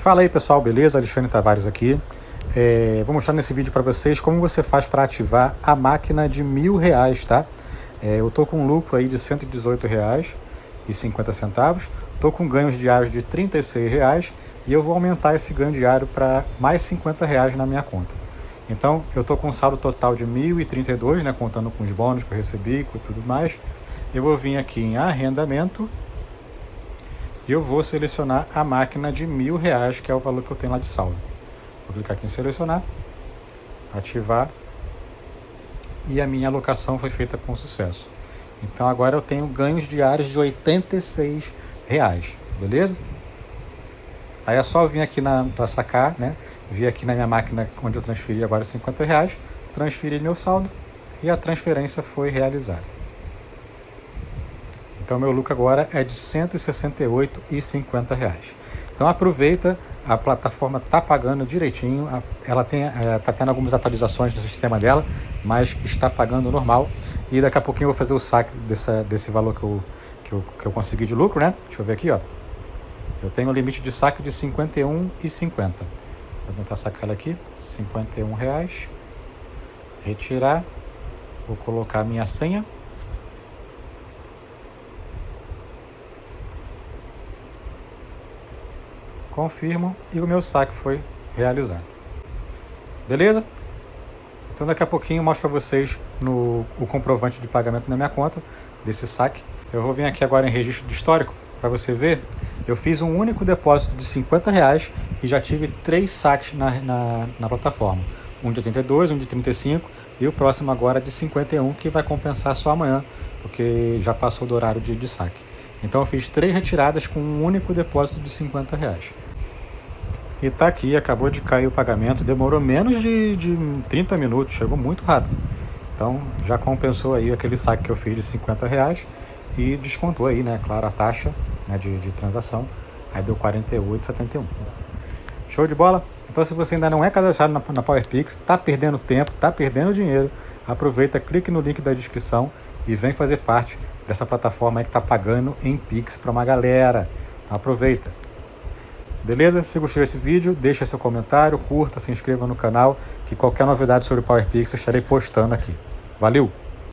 Fala aí pessoal, beleza? Alexandre Tavares aqui. É, vou mostrar nesse vídeo para vocês como você faz para ativar a máquina de mil reais, tá? É, eu tô com um lucro aí de 118 reais e 50 centavos, tô com ganhos diários de 36 reais e eu vou aumentar esse ganho diário para mais 50 reais na minha conta. Então eu tô com um saldo total de 1.032, né, contando com os bônus que eu recebi e tudo mais. Eu vou vir aqui em arrendamento e eu vou selecionar a máquina de mil reais, que é o valor que eu tenho lá de saldo. Vou clicar aqui em selecionar, ativar, e a minha alocação foi feita com sucesso. Então agora eu tenho ganhos diários de 86 reais, beleza? Aí é só vir aqui para sacar, né? Vir aqui na minha máquina onde eu transferi agora 50 reais, transferi meu saldo e a transferência foi realizada. Então meu lucro agora é de R$ 168,50. Então aproveita, a plataforma está pagando direitinho, ela está é, tendo algumas atualizações no sistema dela, mas está pagando normal. E daqui a pouquinho eu vou fazer o saque dessa, desse valor que eu, que, eu, que eu consegui de lucro, né? Deixa eu ver aqui, ó. Eu tenho um limite de saque de R$ 51,50. Vou tentar sacar ela aqui, R$ reais. Retirar, vou colocar a minha senha. Confirmo e o meu saque foi realizado. Beleza? Então daqui a pouquinho eu mostro para vocês no, o comprovante de pagamento na minha conta desse saque. Eu vou vir aqui agora em registro de histórico para você ver. Eu fiz um único depósito de 50 reais e já tive três saques na, na, na plataforma. Um de 82, um de 35 e o próximo agora de 51 que vai compensar só amanhã, porque já passou do horário de, de saque. Então eu fiz três retiradas com um único depósito de 50 reais. E tá aqui, acabou de cair o pagamento, demorou menos de, de 30 minutos, chegou muito rápido. Então já compensou aí aquele saque que eu fiz de 50 reais e descontou aí, né, claro, a taxa né, de, de transação, aí deu 48,71. Show de bola? Então se você ainda não é cadastrado na, na PowerPix, tá perdendo tempo, tá perdendo dinheiro, aproveita, clique no link da descrição e vem fazer parte dessa plataforma aí que está pagando em Pix para uma galera. Então aproveita. Beleza? Se gostou desse vídeo, deixa seu comentário, curta, se inscreva no canal, que qualquer novidade sobre PowerPix eu estarei postando aqui. Valeu!